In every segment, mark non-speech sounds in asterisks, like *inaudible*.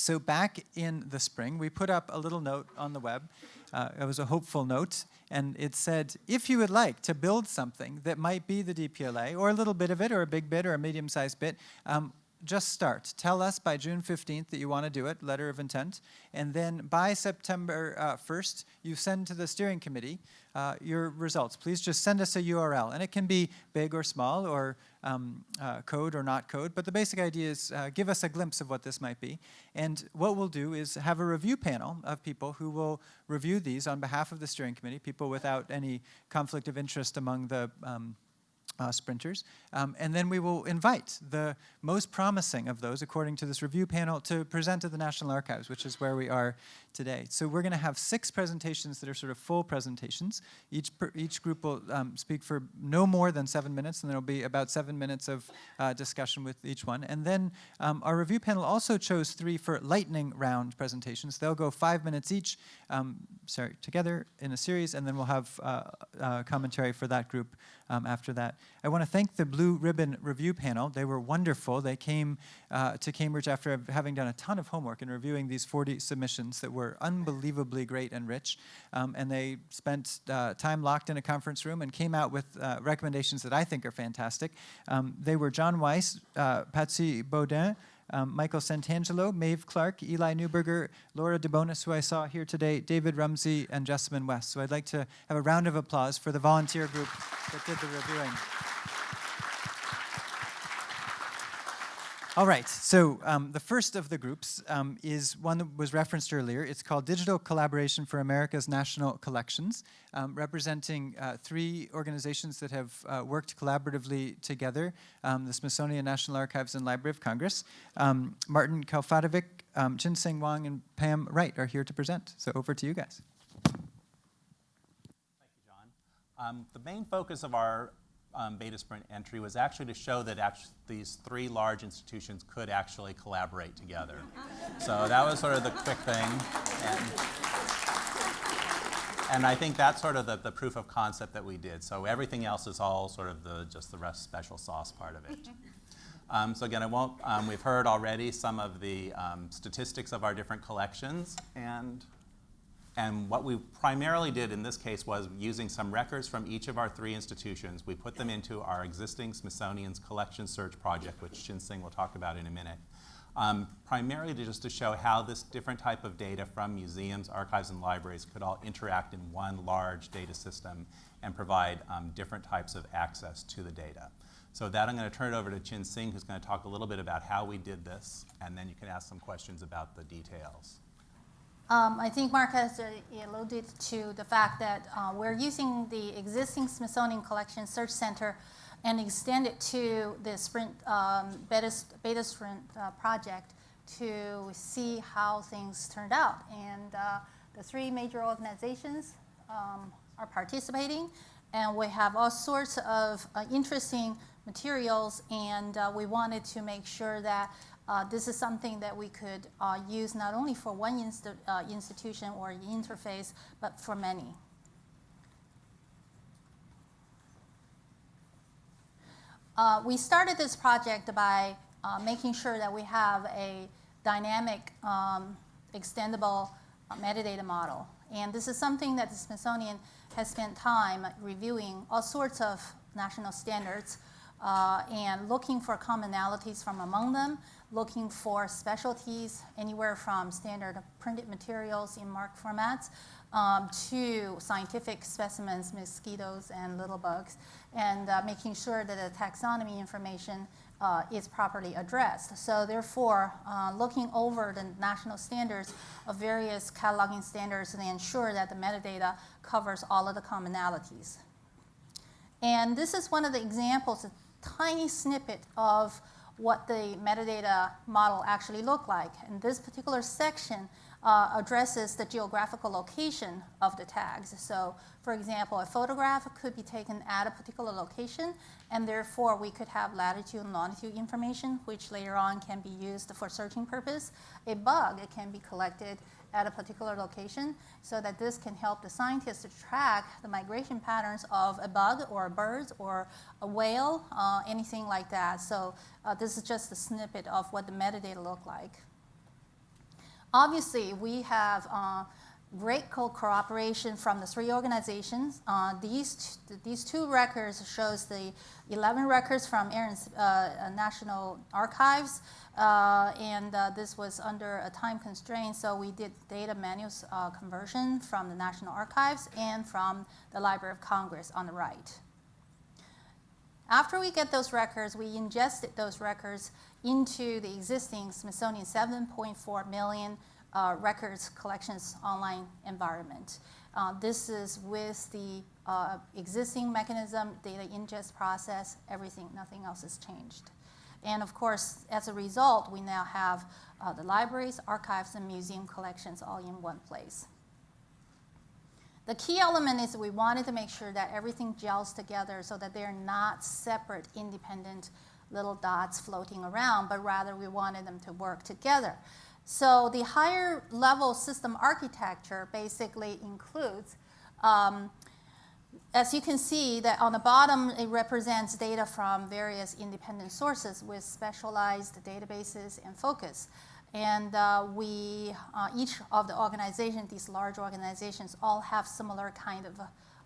So back in the spring, we put up a little note on the web. Uh, it was a hopeful note, and it said, if you would like to build something that might be the DPLA, or a little bit of it, or a big bit, or a medium-sized bit, um, just start. Tell us by June 15th that you want to do it, letter of intent, and then by September uh, 1st, you send to the steering committee uh, your results. Please just send us a URL, and it can be big or small, or um, uh, code or not code, but the basic idea is uh, give us a glimpse of what this might be. And what we'll do is have a review panel of people who will review these on behalf of the steering committee, people without any conflict of interest among the um, uh, sprinters. Um, and then we will invite the most promising of those, according to this review panel, to present to the National Archives, which is where we are today. So we're going to have six presentations that are sort of full presentations. Each, per, each group will um, speak for no more than seven minutes, and there will be about seven minutes of uh, discussion with each one. And then um, our review panel also chose three for lightning round presentations. They'll go five minutes each, um, sorry, together in a series, and then we'll have uh, uh, commentary for that group um, after that. I want to thank the Blue Ribbon Review Panel. They were wonderful. They came uh, to Cambridge after having done a ton of homework and reviewing these 40 submissions that were unbelievably great and rich. Um, and they spent uh, time locked in a conference room and came out with uh, recommendations that I think are fantastic. Um, they were John Weise, uh, Patsy Baudoin, um, Michael Santangelo, Maeve Clark, Eli Neiburger, Laura DeBonis, who I saw here today, David Rumsey, and Jessamyn West. So I'd like to have a round of applause for the volunteer group that did the reviewing. All right, so um, the first of the groups um, is one that was referenced earlier. It's called Digital Collaboration for America's National Collections, um, representing uh, three organizations that have uh, worked collaboratively together, um, the Smithsonian National Archives and Library of Congress. Um, Martin Kalfatovic, um, Chin-Seng Wang, and Pam Wright are here to present. So over to you guys. Thank you, John. the main focus of our um, Betasprint entry was actually to show that actually these three large institutions could actually collaborate together. *laughs* so that was sort of the quick thing. And, and I think that's sort of the, the proof of concept that we did. So everything else is all sort of the, just the rest special sauce part of it. *laughs* Um, so again, I won't, um, we've heard already some of the um, statistics of our different collections, and and what we primarily did in this case was using some records from each of our three institutions, we put them into our existing Smithsonian's Collection Search project, which Chin-Seng will talk about in a minute. Um, primarily to just to show how this different type of data from museums, archives, and libraries could all interact in one large data system and provide um, different types of access to the data. So that, I'm going to turn it over to Chin-Seng, who's going to talk a little bit about how we did this, and then you can ask some questions about the details. Um, I think Mark has uh, alluded to the fact that uh, we're using the existing Smithsonian Collection Search Center and extend it to the Sprint um, Beta, Beta Sprint uh, project to see how things turned out. And uh, the three major organizations um, are participating, and we have all sorts of uh, interesting materials, and uh, we wanted to make sure that uh, this is something that we could uh, use not only for one uh, institution or interface, but for many. Uh, we started this project by uh, making sure that we have a dynamic, um, extendable metadata model. And this is something that the Smithsonian has spent time reviewing all sorts of national standards uh, and looking for commonalities from among them, looking for specialties anywhere from standard printed materials in MARC formats um, to scientific specimens, mosquitoes and little bugs, and uh, making sure that the taxonomy information uh, is properly addressed. So therefore, uh, looking over the national standards of various cataloging standards and ensure that the metadata covers all of the commonalities. And this is one of the examples, a tiny snippet of what the metadata model actually look like. And this particular section uh, addresses the geographical location of the tags. So for example, a photograph could be taken at a particular location, and therefore we could have latitude and longitude information, which later on can be used for searching purpose. A bug, it can be collected at a particular location so that this can help the scientists to track the migration patterns of a bug or a bird or a whale, uh, anything like that. So uh, this is just a snippet of what the metadata look like. Obviously, we have uh, great cooperation from the three organizations. Uh, these, these two records shows the 11 records from Aaron's uh, uh, National Archives, uh, and uh, this was under a time constraint, so we did data manuals uh, conversion from the National Archives and from the Library of Congress on the right. After we get those records, we ingested those records into the existing Smithsonian 7.4 million uh, records collections online environment. Uh, this is with the uh, existing mechanism, data ingest process, everything, nothing else has changed. And of course, as a result, we now have uh, the libraries, archives, and museum collections all in one place. The key element is we wanted to make sure that everything gels together so that they're not separate, independent little dots floating around, but rather we wanted them to work together. So the higher level system architecture basically includes, um, as you can see, that on the bottom it represents data from various independent sources with specialized databases and focus. And uh, we, uh, each of the organizations, these large organizations, all have similar kind of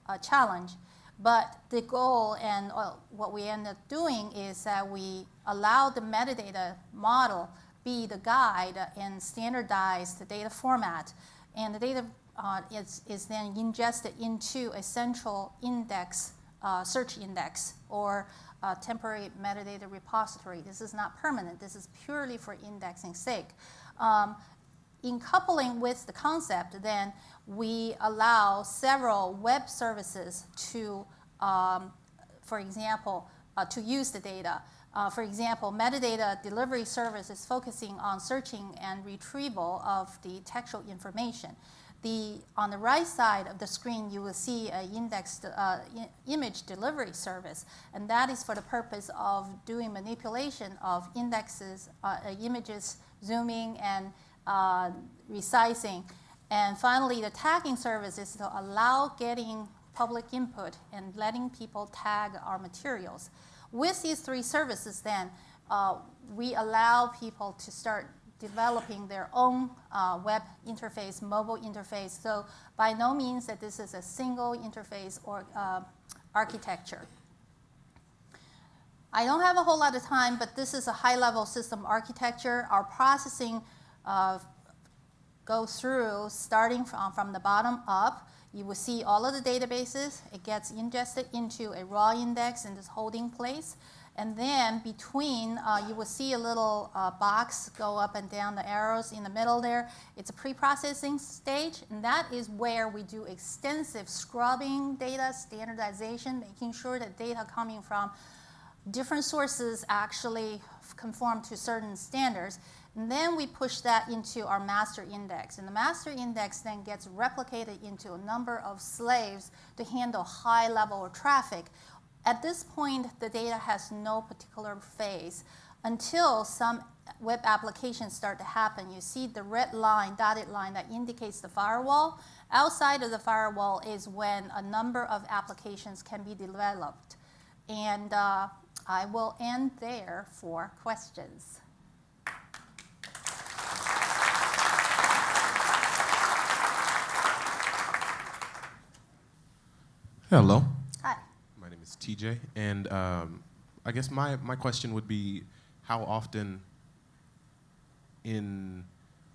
uh, challenge. But the goal and uh, what we end up doing is that we allow the metadata model be the guide and standardize the data format. And the data uh, is, is then ingested into a central index, uh, search index, or temporary metadata repository. This is not permanent. This is purely for indexing sake. Um, in coupling with the concept, then we allow several web services to, um, for example, uh, to use the data. Uh, for example, metadata delivery service is focusing on searching and retrieval of the textual information. The, on the right side of the screen, you will see an indexed uh, image delivery service, and that is for the purpose of doing manipulation of indexes, uh, uh, images, zooming, and uh, resizing. And finally, the tagging service is to allow getting public input and letting people tag our materials. With these three services, then, uh, we allow people to start developing their own uh, web interface, mobile interface. So by no means that this is a single interface or uh, architecture. I don't have a whole lot of time, but this is a high-level system architecture. Our processing uh, goes through starting from, from the bottom up. You will see all of the databases. It gets ingested into a raw index in this holding place. And then between, uh, you will see a little uh, box go up and down the arrows in the middle there. It's a pre-processing stage, and that is where we do extensive scrubbing data, standardization, making sure that data coming from different sources actually conform to certain standards. And then we push that into our master index. And the master index then gets replicated into a number of slaves to handle high level of traffic at this point, the data has no particular phase until some web applications start to happen. You see the red line, dotted line that indicates the firewall. Outside of the firewall is when a number of applications can be developed. And uh, I will end there for questions. Hello. Hi. My name is TJ, and um, I guess my, my question would be how often in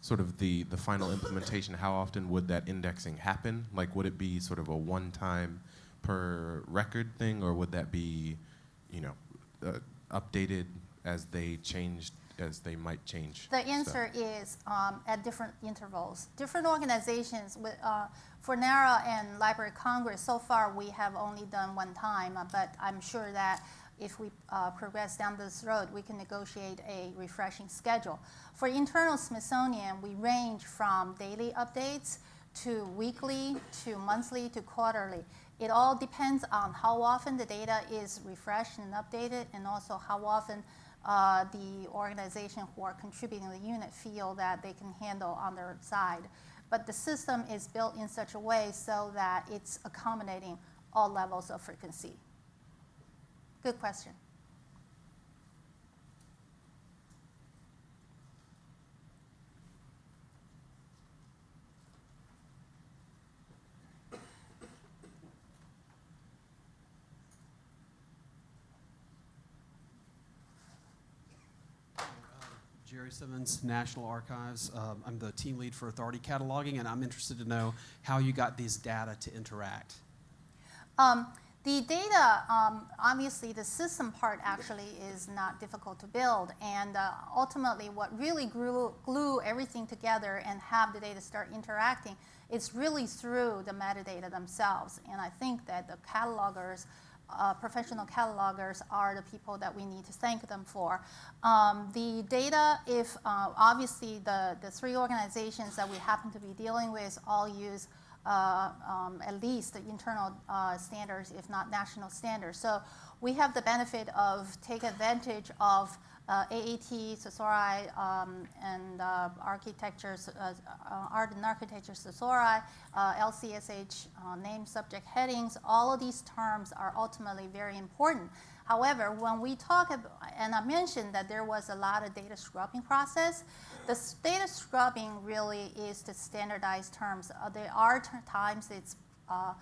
sort of the, the final implementation, how often would that indexing happen? Like, would it be sort of a one-time per record thing, or would that be, you know, uh, updated as they changed, as they might change? The answer is um, at different intervals. Different organizations, with, uh, for NARA and Library of Congress, so far we have only done one time, uh, but I'm sure that if we uh, progress down this road, we can negotiate a refreshing schedule. For internal Smithsonian, we range from daily updates to weekly to monthly to quarterly. It all depends on how often the data is refreshed and updated, and also how often uh, the organization who are contributing the unit feel that they can handle on their side. But the system is built in such a way so that it's accommodating all levels of frequency. Good question. Jerry Simmons, National Archives. Um, I'm the team lead for Authority Cataloging, and I'm interested to know how you got these data to interact. Um, the data, um, obviously, the system part actually is not difficult to build, and uh, ultimately, what really glue, glue everything together and have the data start interacting is really through the metadata themselves. And I think that the catalogers, uh, professional catalogers, are the people that we need to thank them for. Um, the data, if uh, obviously the the three organizations that we happen to be dealing with all use uh, um, at least the internal uh, standards, if not national standards. So we have the benefit of take advantage of AAT, thesauri, um, and uh, architecture, uh, uh, art and architecture, thesauri, uh, LCSH, uh, name, subject, headings. All of these terms are ultimately very important. However, when we talk about, and I mentioned that there was a lot of data scrubbing process, the data scrubbing really is to standardize terms. Uh, there are times it's uh,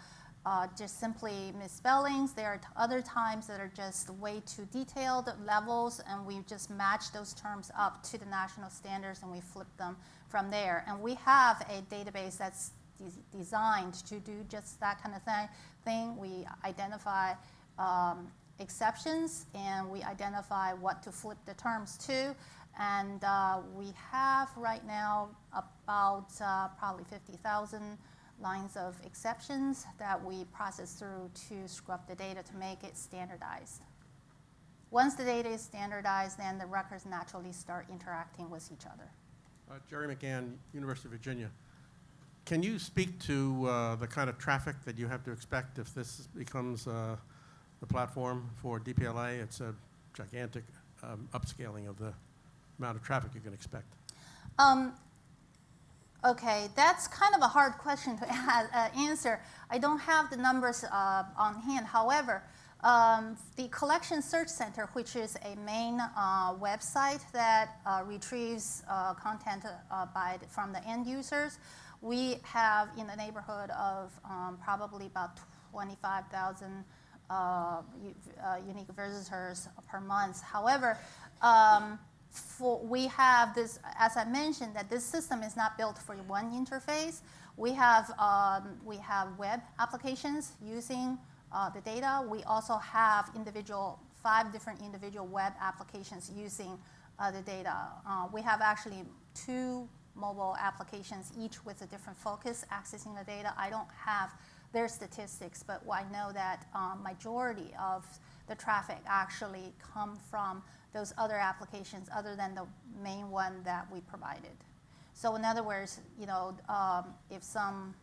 uh, just simply misspellings. There are other times that are just way too detailed levels, and we just match those terms up to the national standards and we flip them from there. And we have a database that's de- designed to do just that kind of thing. thing. We identify um, exceptions and we identify what to flip the terms to. And uh, we have right now about uh, probably 50,000 lines of exceptions that we process through to scrub the data to make it standardized. Once the data is standardized, then the records naturally start interacting with each other. Uh, Jerry McGann, University of Virginia. Can you speak to uh, the kind of traffic that you have to expect if this becomes uh, the platform for DPLA? It's a gigantic um, upscaling of the amount of traffic you can expect. Um, okay, that's kind of a hard question to *laughs* uh, answer. I don't have the numbers uh, on hand. However, um, the Collection Search Center, which is a main uh, website that uh, retrieves uh, content uh, by the, from the end users, we have in the neighborhood of um, probably about 25,000 uh, uh, unique visitors per month. However, um, for, we have this, as I mentioned, that this system is not built for one interface. We have, um, we have web applications using uh, the data. We also have individual, five different individual web applications using uh, the data. Uh, we have actually two mobile applications, each with a different focus accessing the data. I don't have their statistics, but I know that um, majority of the traffic actually come from those other applications other than the main one that we provided. So in other words, you know, um, if some,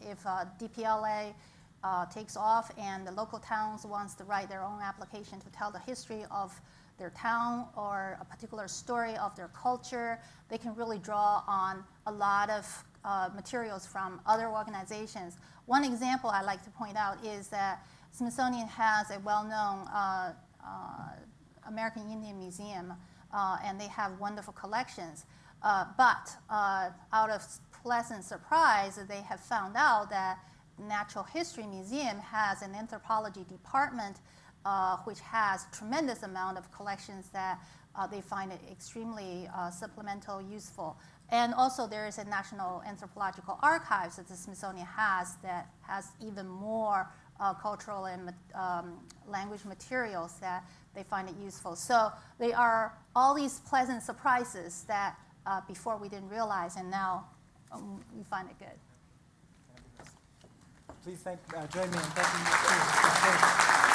if uh, DPLA uh, takes off and the local towns wants to write their own application to tell the history of their town or a particular story of their culture, they can really draw on a lot of uh, materials from other organizations. One example I like to point out is that Smithsonian has a well-known uh, uh, American Indian Museum, uh, and they have wonderful collections. Uh, but uh, out of pleasant surprise, they have found out that Natural History Museum has an anthropology department uh, which has tremendous amount of collections that uh, they find it extremely uh, supplemental, useful. And also there is a National Anthropological Archives that the Smithsonian has that has even more uh, cultural and um, language materials that they find it useful. So they are all these pleasant surprises that uh, before we didn't realize, and now um, we find it good. Please thank, uh, join me in thanking